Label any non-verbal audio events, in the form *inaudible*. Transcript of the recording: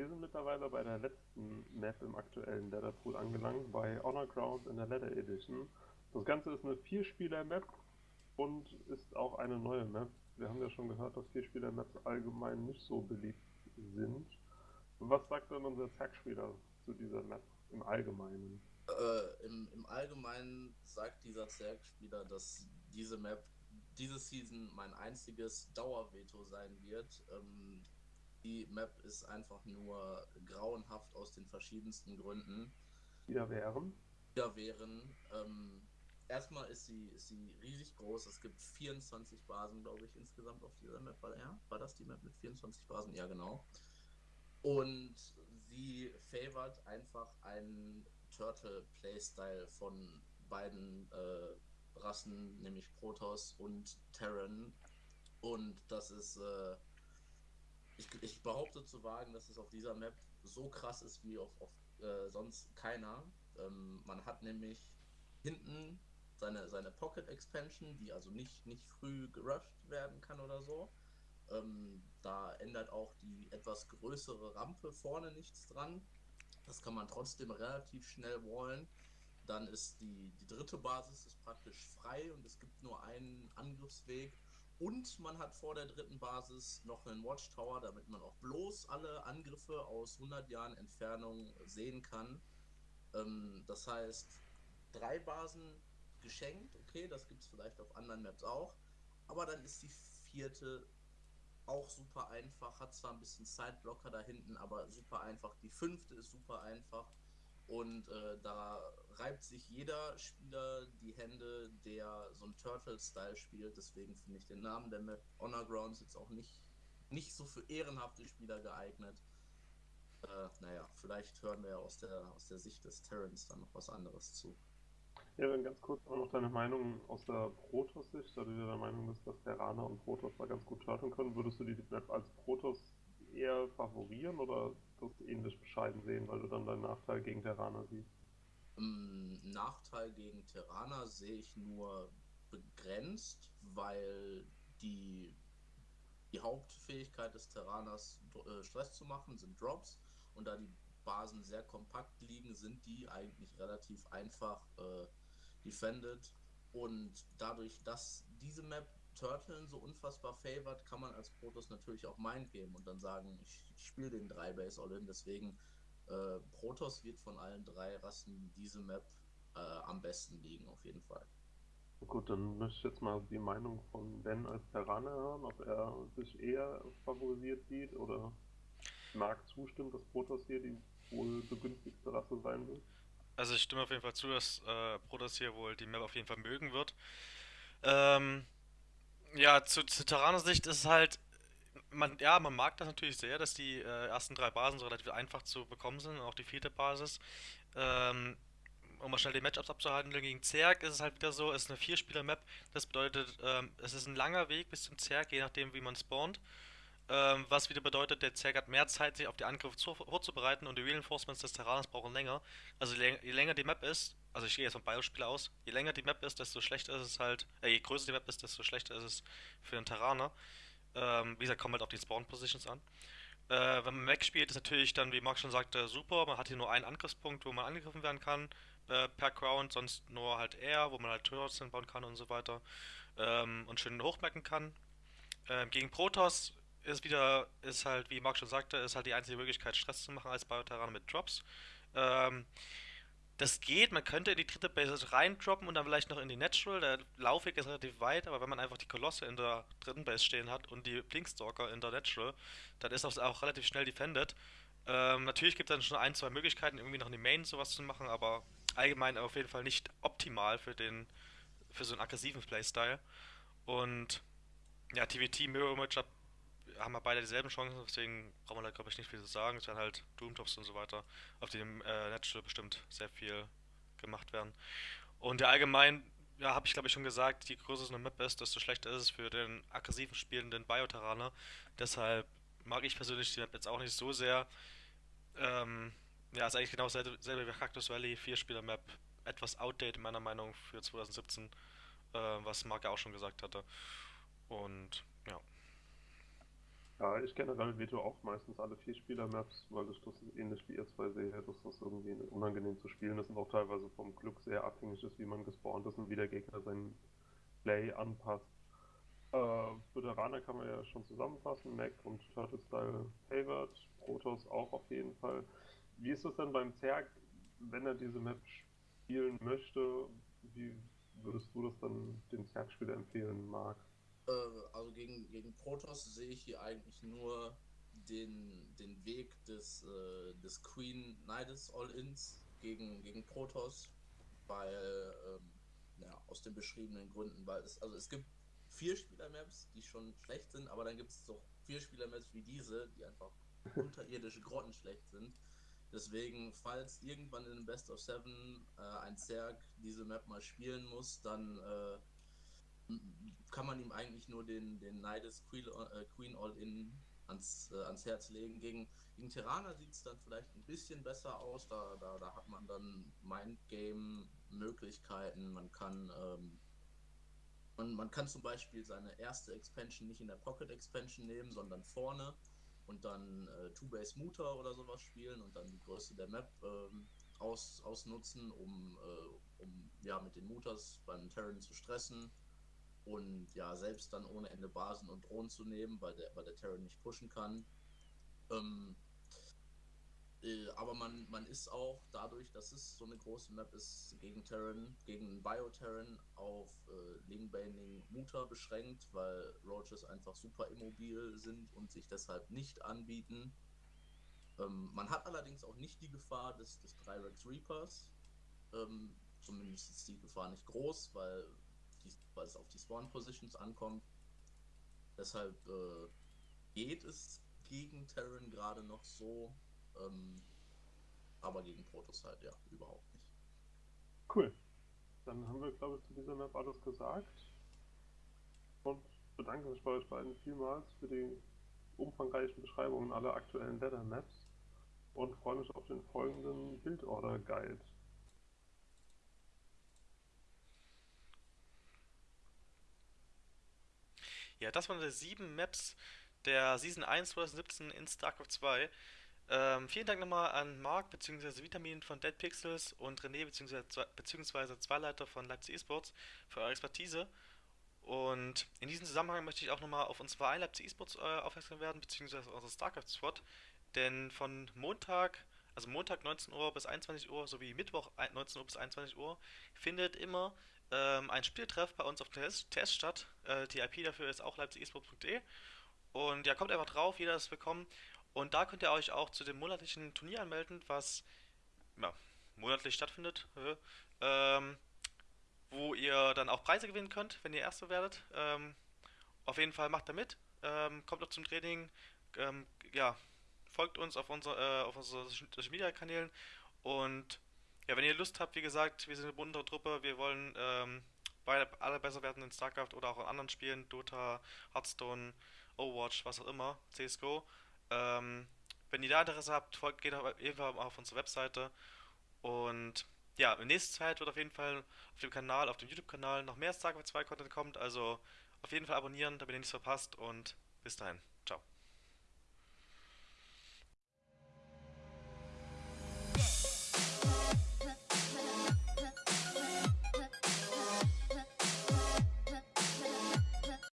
wir sind mittlerweile bei der letzten Map im aktuellen Leatherpool angelangt, bei Honor Grounds in der Leather Edition. Das Ganze ist eine Vierspieler-Map und ist auch eine neue Map. Wir haben ja schon gehört, dass Vierspieler-Maps allgemein nicht so beliebt sind. Was sagt denn unser Zack-Spieler zu dieser Map im Allgemeinen? Äh, im, Im Allgemeinen sagt dieser Zerg-Spieler, dass diese Map diese Season mein einziges Dauerveto sein wird. Ähm, die Map ist einfach nur grauenhaft aus den verschiedensten Gründen. Ja, wären? Ja, wären. Ähm, erstmal ist sie, ist sie riesig groß. Es gibt 24 Basen, glaube ich, insgesamt auf dieser Map. War, ja, war das die Map mit 24 Basen? Ja, genau. Und sie favored einfach einen Turtle-Playstyle von beiden äh, Rassen, nämlich Protoss und Terran. Und das ist, äh, ich, ich, behaupte zu wagen, dass es auf dieser Map so krass ist wie auf, auf äh, sonst keiner. Ähm, man hat nämlich hinten seine, seine Pocket Expansion, die also nicht, nicht früh gerusht werden kann oder so. Ähm, da ändert auch die etwas größere Rampe vorne nichts dran. Das kann man trotzdem relativ schnell wallen. Dann ist die, die dritte Basis ist praktisch frei und es gibt nur einen Angriffsweg. Und man hat vor der dritten Basis noch einen Watchtower, damit man auch bloß alle Angriffe aus 100 Jahren Entfernung sehen kann. Ähm, das heißt, drei Basen geschenkt, okay, das gibt es vielleicht auf anderen Maps auch. Aber dann ist die vierte auch super einfach, hat zwar ein bisschen Sideblocker da hinten, aber super einfach. Die fünfte ist super einfach. Und äh, da reibt sich jeder Spieler Hände, der so ein Turtle-Style spielt. Deswegen finde ich den Namen der Map Honor Grounds jetzt auch nicht, nicht so für ehrenhafte Spieler geeignet. Äh, naja, vielleicht hören wir aus der, aus der Sicht des Terrans dann noch was anderes zu. Ja, dann ganz kurz auch noch deine Meinung aus der Protoss-Sicht, da du ja der Meinung bist, dass Terraner und Protoss da ganz gut turteln können. Würdest du die Map als Protoss eher favorieren oder das ähnlich bescheiden sehen, weil du dann deinen Nachteil gegen Terraner siehst? Um, Nachteil gegen Terraner sehe ich nur begrenzt, weil die, die Hauptfähigkeit des Terraners äh, Stress zu machen sind Drops und da die Basen sehr kompakt liegen, sind die eigentlich relativ einfach äh, defended. Und dadurch, dass diese Map Turtle so unfassbar favored, kann man als Protoss natürlich auch Mind geben und dann sagen, ich, ich spiele den 3 Base All-In. Deswegen äh, Protoss wird von allen drei Rassen diese Map äh, am besten liegen, auf jeden Fall. Gut, dann möchte ich jetzt mal die Meinung von Ben als Terraner hören, ob er sich eher favorisiert sieht oder mag zustimmt, dass Protoss hier die wohl begünstigste Rasse sein wird. Also ich stimme auf jeden Fall zu, dass äh, Protoss hier wohl die Map auf jeden Fall mögen wird. Ähm, ja, zu, zu Terraner Sicht ist es halt, man, ja, man mag das natürlich sehr, dass die äh, ersten drei Basen so relativ einfach zu bekommen sind, auch die vierte Basis. Ähm, um mal schnell die Matchups abzuhalten, gegen Zerg ist es halt wieder so, es ist eine Vierspieler-Map, das bedeutet, ähm, es ist ein langer Weg bis zum Zerg, je nachdem wie man spawnt. Ähm, was wieder bedeutet, der Zerg hat mehr Zeit, sich auf die Angriffe vorzubereiten und die Reinforcements des Terrains brauchen länger. Also je, je länger die Map ist, also ich gehe jetzt vom Beispiel aus, je länger die Map ist, desto schlechter ist es halt, äh, je größer die Map ist, desto schlechter ist es für den Terraner. Ähm, wie gesagt, kommt halt auf die Spawn-Positions an. Äh, wenn man Mac spielt, ist natürlich dann, wie Marc schon sagte, super. Man hat hier nur einen Angriffspunkt, wo man angegriffen werden kann äh, per Ground, sonst nur halt Air, wo man halt Turrets bauen kann und so weiter. Ähm, und schön hochmerken kann. Ähm, gegen Protoss ist wieder, ist halt, wie Marc schon sagte, ist halt die einzige Möglichkeit, Stress zu machen als Bioterraner mit Drops. Ähm, das geht, man könnte in die dritte Base reindroppen und dann vielleicht noch in die Natural. Der Laufweg ist relativ weit, aber wenn man einfach die Kolosse in der dritten Base stehen hat und die Blinkstalker in der Natural, dann ist das auch relativ schnell defended. Ähm, natürlich gibt es dann schon ein, zwei Möglichkeiten, irgendwie noch in die Main sowas zu machen, aber allgemein auf jeden Fall nicht optimal für den für so einen aggressiven Playstyle. Und ja, TVT Mirror Image haben wir beide dieselben Chancen, deswegen brauchen wir da glaube ich nicht viel zu sagen. Es werden halt Doomtops und so weiter auf dem äh, Natural bestimmt sehr viel gemacht werden. Und ja, allgemein, ja, habe ich glaube ich schon gesagt, je größer so eine Map ist, desto schlechter ist es für den aggressiven spielenden Biotaraner. Deshalb mag ich persönlich die Map jetzt auch nicht so sehr. Ähm, ja, ist eigentlich genau dasselbe, wie Cactus Valley, 4-Spieler-Map. Etwas outdated meiner Meinung für 2017, äh, was Marc ja auch schon gesagt hatte. Und ja. Ja, ich generell veto auch meistens alle Vierspieler-Maps, weil ich das ähnlich wie ihr zwei sehe, dass das irgendwie unangenehm zu spielen ist und auch teilweise vom Glück sehr abhängig ist, wie man gespawnt ist und wie der Gegner seinen Play anpasst. Äh, Veteraner kann man ja schon zusammenfassen, Mac und Turtle Style favored, Protoss auch auf jeden Fall. Wie ist es denn beim Zerg, wenn er diese Map spielen möchte, wie würdest du das dann dem Zerg-Spieler empfehlen, Marc? Äh, also gegen, gegen Protoss sehe ich hier eigentlich nur den, den Weg des, äh, des Queen Nidus All-Ins gegen, gegen Protoss, weil, ähm, ja, aus den beschriebenen Gründen, weil es, also es gibt vier Spieler-Maps, die schon schlecht sind, aber dann gibt es doch vier Spieler-Maps wie diese, die einfach *laughs* unterirdische Grotten schlecht sind. Deswegen, falls irgendwann in Best of Seven äh, ein Zerg diese Map mal spielen muss, dann äh, kann man ihm eigentlich nur den, den Nidus Queen, äh, Queen All-In ans, äh, ans Herz legen. Gegen, gegen Terraner sieht es dann vielleicht ein bisschen besser aus. Da, da, da hat man dann Mindgame-Möglichkeiten. Man kann ähm, man, man kann zum Beispiel seine erste Expansion nicht in der Pocket Expansion nehmen, sondern vorne und dann äh, Two-Base Mutter oder sowas spielen und dann die Größe der Map ähm, aus, ausnutzen, um, äh, um ja mit den Mutters beim Terran zu stressen und ja, selbst dann ohne Ende Basen und Drohnen zu nehmen, weil der, weil der Terran nicht pushen kann. Ähm, äh, aber man, man ist auch dadurch, dass es so eine große Map ist, gegen Terran, gegen Bioterran auf äh, Lingbaning Muta beschränkt, weil Roaches einfach super immobil sind und sich deshalb nicht anbieten. Ähm, man hat allerdings auch nicht die Gefahr des, des Trirex Reapers. Ähm, zumindest ist die Gefahr nicht groß, weil die, weil es auf die Spawn-Positions ankommt. Deshalb äh, geht es gegen Terran gerade noch so. Ähm, aber gegen Protoss halt, ja, überhaupt nicht. Cool. Dann haben wir, glaube ich, zu dieser Map alles gesagt. Und bedanke mich bei euch beiden vielmals für die umfangreichen Beschreibungen aller aktuellen Ladder Maps und freue mich auf den folgenden Bildorder Guide. Ja, das waren die sieben Maps der Season 1 2017 in StarCraft 2. Ähm, vielen Dank nochmal an Marc bzw. Vitamin von Dead Pixels und René bzw. beziehungsweise Zweileiter von Leipzig Esports für eure Expertise. Und in diesem Zusammenhang möchte ich auch nochmal auf uns Verein Leipzig Esports äh, aufmerksam werden, beziehungsweise unsere StarCraft Squad. Denn von Montag, also Montag 19 Uhr bis 21 Uhr sowie Mittwoch 19 Uhr bis 21 Uhr findet immer ähm, ein Spieltreff bei uns auf Test, Test statt. Äh, die IP dafür ist auch leipzigesports.de. Und ja, kommt einfach drauf, jeder ist willkommen. Und da könnt ihr euch auch zu dem monatlichen Turnier anmelden, was ja, monatlich stattfindet. Ähm, wo ihr dann auch Preise gewinnen könnt, wenn ihr Erste werdet. Ähm, auf jeden Fall macht da mit. Ähm, kommt noch zum Training. Ähm, ja, folgt uns auf, unser, äh, auf unseren Social Media Kanälen. Und ja, wenn ihr Lust habt, wie gesagt, wir sind eine bunte Truppe. Wir wollen ähm, beide alle besser werden in StarCraft oder auch in anderen Spielen. Dota, Hearthstone, Overwatch, was auch immer, CSGO. Ähm, wenn ihr da Interesse habt, folgt, geht auf jeden Fall auf unsere Webseite. Und ja, in nächster Zeit wird auf jeden Fall auf dem Kanal, auf dem YouTube-Kanal noch mehr StarCraft 2 Content kommt. Also auf jeden Fall abonnieren, damit ihr nichts verpasst. Und bis dahin. Ciao.